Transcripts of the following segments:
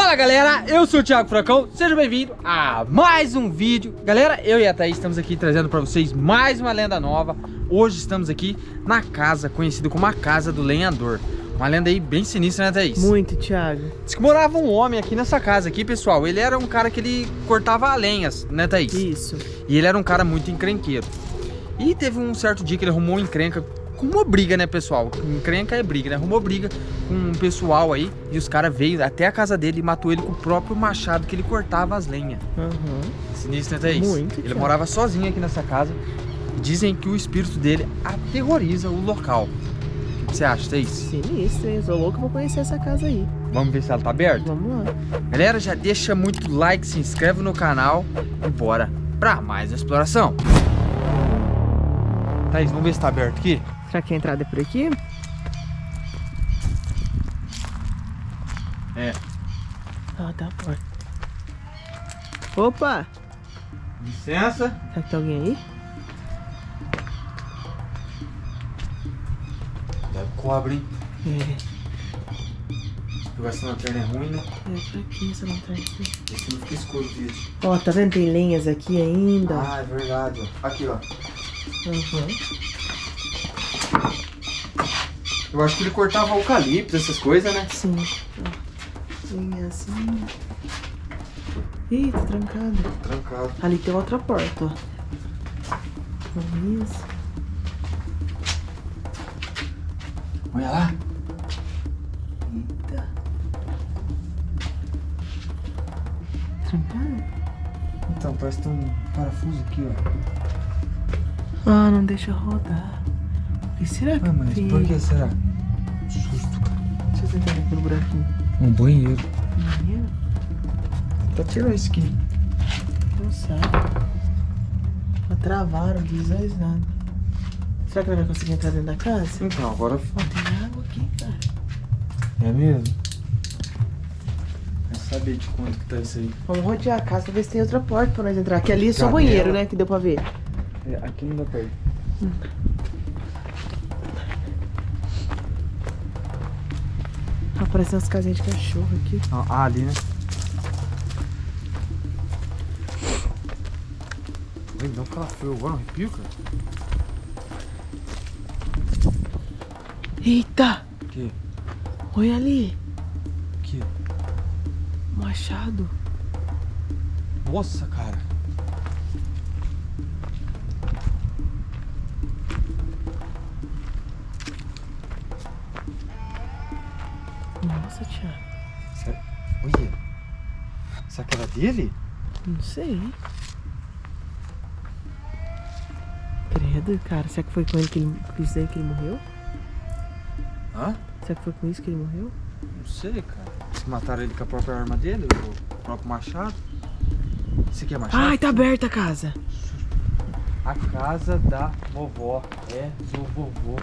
Fala galera, eu sou o Thiago Furacão, seja bem-vindo a mais um vídeo. Galera, eu e a Thaís estamos aqui trazendo para vocês mais uma lenda nova. Hoje estamos aqui na casa conhecida como a Casa do Lenhador. Uma lenda aí bem sinistra, né Thaís? Muito, Thiago. Diz que morava um homem aqui nessa casa aqui, pessoal. Ele era um cara que ele cortava lenhas, né Thaís? Isso. E ele era um cara muito encrenqueiro. E teve um certo dia que ele arrumou encrenca arrumou briga, né, pessoal? Encrenca é briga, né? Arrumou briga com um pessoal aí e os caras veio até a casa dele e matou ele com o próprio machado que ele cortava as lenhas. Uhum. Sinistro, né, Thaís? Muito, Ele cara. morava sozinho aqui nessa casa dizem que o espírito dele aterroriza o local. O que você acha, Thaís? Sinistro, hein? Sou louco, vou conhecer essa casa aí Vamos ver se ela tá aberta? Vamos lá Galera, já deixa muito like, se inscreve no canal e bora pra mais exploração. Thaís, vamos ver se tá aberto aqui? Será que a entrada é por aqui? É. Ah, tá a porta Opa! Licença. Será que tem alguém aí? Deve cobre, hein? É, essa lanterna é ruim, né? é pra aqui essa lanterna aqui Esse não fica escuro, filho. Ó, tá vendo? Tem lenhas aqui ainda Ah, é verdade. ó. Aqui, ó. Uhum. Eu acho que ele cortava eucalipto, essas coisas, né? Sim Ó, Lenha assim Ih, tá trancado Trancado. Ali tem outra porta, ó Vamos isso Olha lá. Eita. Trancado? Então, parece que tem um parafuso aqui, ó. Ah, não deixa rodar. E será que Ah, mas tem... por que será? Susto, cara. Deixa eu tentar aqui pelo buraquinho. Um banheiro. Banheiro? Pra tirar isso aqui. Não sabe. Já travaram, mais nada. Será que ela vai conseguir entrar dentro da casa? Então, agora... Ó, tem água aqui, cara. É mesmo? Saber de quanto que tá isso aí? Vamos rodear a casa pra ver se tem outra porta pra nós entrar. Aqui ali é só Janela. banheiro, né? Que deu pra ver. É, aqui não dá pra ir. Tá parecendo umas casinhas de cachorro aqui. Ah, ali, né? Ui, dá um calafrio agora, um arrepio, cara. Eita! Aqui, Olha ali. aqui. Machado. Nossa, cara. Nossa, Thiago. Será... Olha. Será que era dele? Não sei. Credo, cara. Será que foi com ele que ele com isso que ele morreu? Hã? Será que foi com isso que ele morreu? Não sei, cara. Se mataram ele com a própria arma dele, o próprio machado. Isso aqui é machado? Ai, tá aberta a casa. A casa da vovó é do vovô.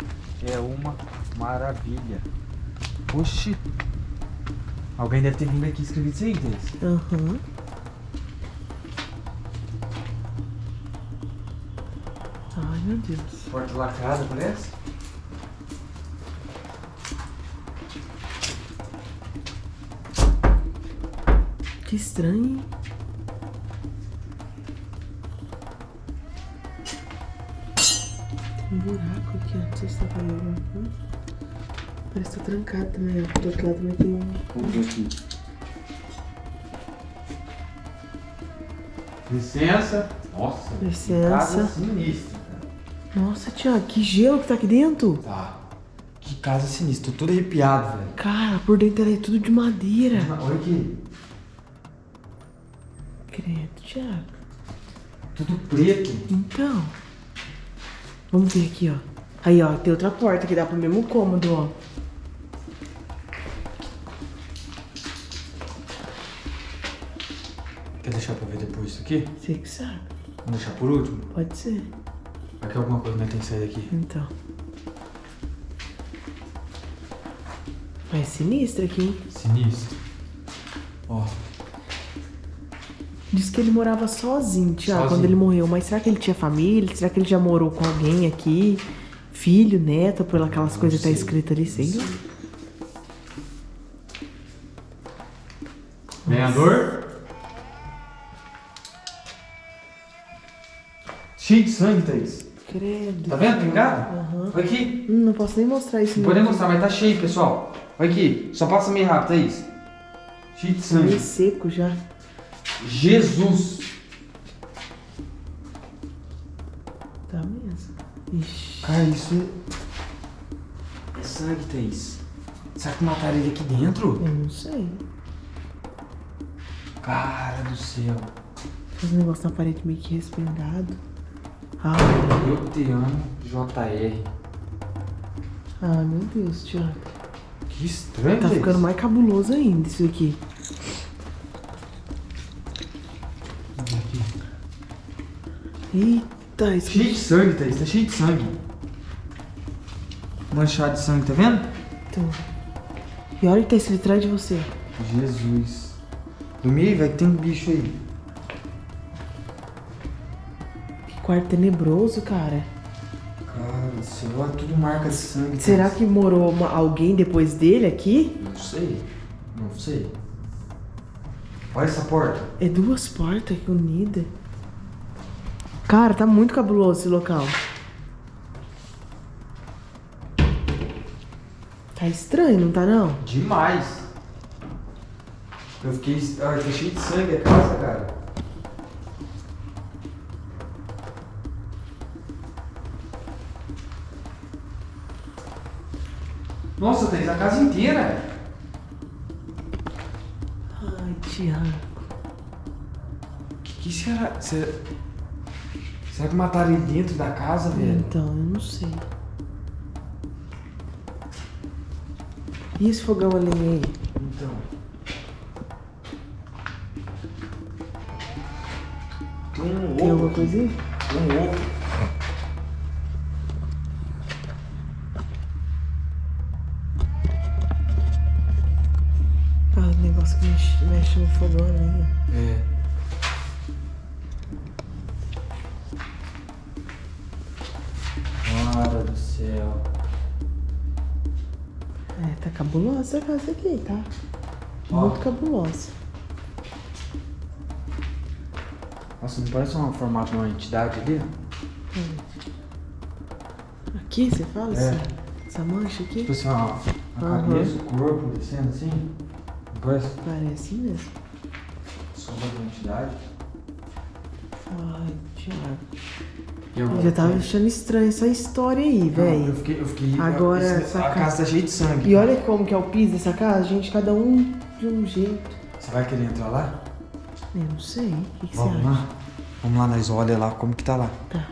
É uma maravilha. Oxi. Alguém deve ter vindo aqui e escrevido isso aí, Denis. Aham. Ai, meu Deus. Porta lacrada, parece? Que estranho. hein? Tem um buraco aqui. Não sei se tá vendo alguma coisa. Parece que tá trancado também, ó. Do outro lado também tem um. Vamos ver aqui. Licença. Nossa. Licença. Casa sinistra, cara. Nossa, Tiago, que gelo que tá aqui dentro. Tá. Que casa sinistra. Tô todo arrepiado, velho. Cara, por dentro é tudo de madeira. Olha aqui. Credo, Tiago. Tudo preto. Então. Vamos ver aqui, ó. Aí, ó, tem outra porta que dá pro mesmo cômodo, ó. Quer deixar pra ver depois isso aqui? Você que sabe. Vamos deixar por último? Pode ser. Vai que alguma coisa não tem que sair daqui. Então. Mas é sinistro aqui, hein? Sinistro. Ó. Diz que ele morava sozinho, Tiago, Sozinho. quando ele morreu. Mas será que ele tinha família? Será que ele já morou com alguém aqui? Filho, neto, por aquelas coisas que tá sei. escrito ali, sei lá. Lenhador. Cheio de sangue, Thaís. Credo. Tá vendo? Pingado? Aham. Olha aqui. Hum, não posso nem mostrar isso. Não nem mostrar, mas tá cheio, pessoal. Olha aqui. Só passa meio rápido, Thaís. Cheio de Meio sangue. seco já. Jesus. Tá mesmo. Ixi. Cara, isso é... É sangue, Thaís. Será que mataram ele aqui dentro? Eu não sei. Cara do céu. Um negócio na parede meio que respingado. Ah, Eu te amo, JR. ah, meu Deus, Thiago. Que estranho, Tá Thaís. ficando mais cabuloso ainda isso aqui. Eita, isso Cheio de sangue, Thaís. Tá cheio de sangue. Manchado de sangue, tá vendo? Tô. E olha que tá escrito atrás de você. Jesus. Dormi velho, que tem um bicho aí. Quarto tenebroso, cara. Cara olha tudo marca sangue. Será que morou uma- alguém depois dele aqui? Não sei. Não sei. Olha essa porta. É duas portas unidas. Cara, tá muito cabuloso esse local. Tá estranho, não tá não? Demais. Eu fiquei. Ai, tá cheio de sangue a casa, cara. Nossa, Thaís, a casa inteira. Ai, Thiago. Que que será? Será, será que mataram ele dentro da casa, velho? Então, eu não sei. E esse fogão a lenha aí? Então. Tem um Tem ovo. alguma coisa aí? Tem um ovo. No fogão a lenha. É. Cara do céu. É, tá cabulosa essa casa aqui, tá? Ó. Muito cabulosa. Nossa, não parece um formato de uma entidade ali? Aqui, você fala? É. Essa, essa mancha aqui? Tipo assim, ó, a Aham. cabeça, o corpo descendo assim. Parece Parece mesmo. sombra de uma entidade? Ai, Thiago. Agora? Eu já tava achando estranho essa história aí, Não, eu velho. fiquei, eu fiquei. Agora, essa a casa- casa tá cheia de sangue. E olha como que é o piso dessa casa, gente, cada um de um jeito. Você vai querer entrar lá? Eu não sei. O que, que você Vamos acha? lá. Vamos lá, nós olha lá como que tá lá. Tá,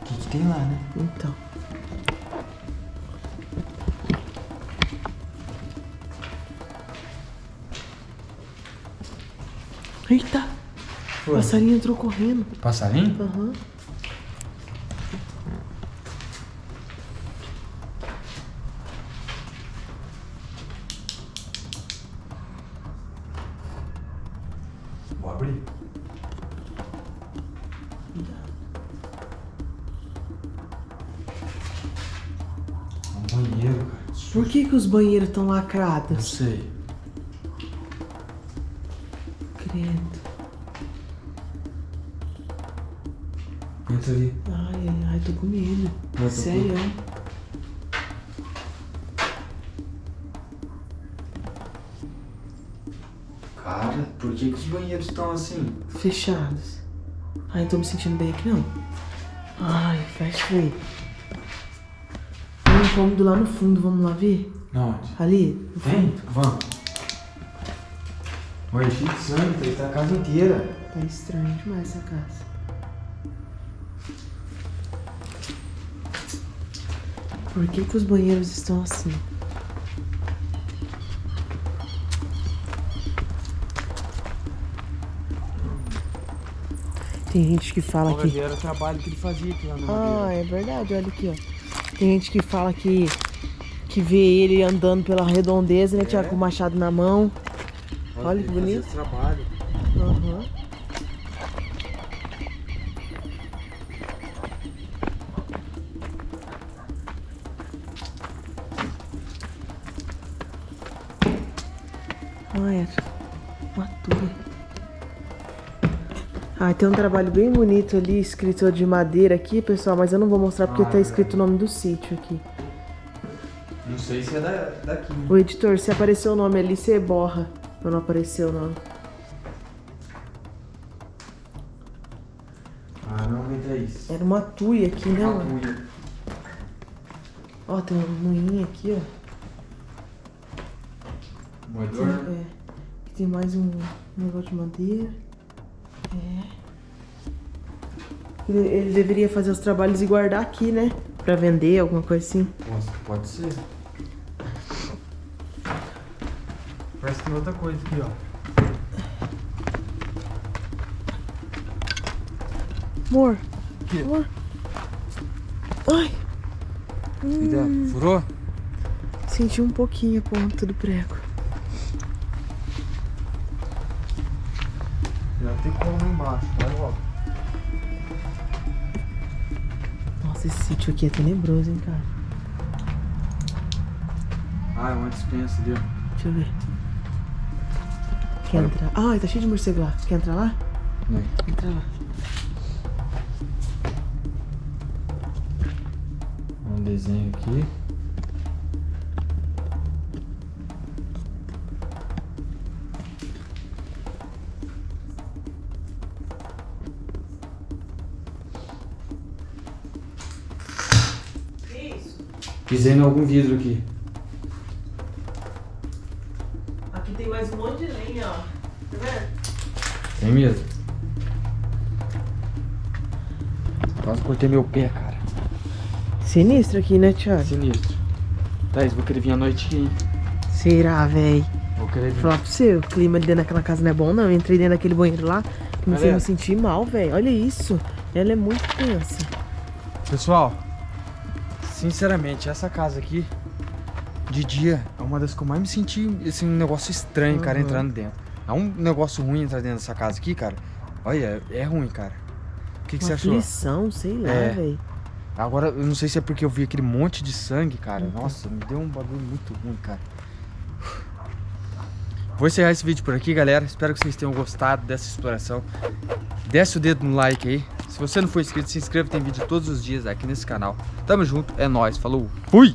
O que, que tem lá, né? então. Eita! O passarinho entrou correndo. Passarinho? Aham. Vou abrir. Um banheiro, cara. Por que, que os banheiros estão Não lacrados? sei. Ali. Ai, ai, ai, tô com medo. Tô Sério? Cara, por que, que os banheiros estão assim? Fechados. Ai, não tô me sentindo bem aqui não. Ai, fecha aí. Tem um cômodo lá no fundo, vamos lá ver? Onde? Ali, no Tem? fundo. Vamos. Olha, cheio de sangue, tá a casa inteira. Tá estranho demais essa casa. Por que, que os banheiros estão assim? Tem gente que fala que. era o trabalho que ele fazia aqui lá na Ah, é verdade, olha aqui, ó. Tem gente que fala que. que vê ele andando pela redondeza, né? Tiago com o machado na mão. olha que bonito. trabalho. Aham. Olha. Uma tuia. Ah, tem um trabalho bem bonito ali, escrito de madeira aqui, pessoal, mas eu não vou mostrar porque Ah, tá é escrito o nome do sítio aqui. Não sei se é da, daqui. O editor, se apareceu o nome ali, você borra. Ou não apareceu o nome. Ah, não aguenta isso. Era uma tuia aqui, né, Uma mano? Ó, tem um moinho aqui, ó. Moedor? É. Aqui tem mais um negócio de madeira. É. Ele, ele deveria fazer os trabalhos e guardar aqui, né? Pra vender, alguma coisa assim. Nossa, pode ser. Parece que tem outra coisa aqui, ó. Amor, Aqui. amor. Ai, Filha, furou? senti um pouquinho a ponta do prego. Tem como embaixo, vai logo. Nossa, esse sítio aqui é tenebroso, hein, cara. Ah, é uma dispensa ali. Deixa eu ver. Quer entrar? Ai, tá cheio de morcego lá. Quer entrar lá? Aí. Entra lá. Um desenho aqui. Pisei em algum vidro aqui. Aqui tem mais um monte de lenha, ó. Tá vendo? Tem mesmo. Quase cortei meu pé, cara. Sinistro aqui, né, Thiago? Sinistro. Thaís, vou querer vir à noite aqui, hein? Será, véi? Vou querer Vou vir. falar pra você, o clima ali dentro daquela casa não é bom, não. Eu entrei dentro daquele banheiro lá, comecei a me sentir mal, velho. Olha isso. Ela é muito tensa. Pessoal, sinceramente, essa casa aqui, de dia, é uma das que eu mais me senti, assim, um negócio estranho, cara, Uhum. entrando dentro. É um negócio ruim entrar dentro dessa casa aqui, cara. Olha, é ruim, cara. O que, que você achou? aflição, sei lá, É. velho. Agora, eu não sei se é porque eu vi aquele monte de sangue, cara. Uhum. Nossa, me deu um bagulho muito ruim, cara. Vou encerrar esse vídeo por aqui, galera. Espero que vocês tenham gostado dessa exploração. Desce o dedo no like aí. Se você não for inscrito, se inscreva. Tem vídeo todos os dias aqui nesse canal. Tamo junto, é nóis. Falou. Fui!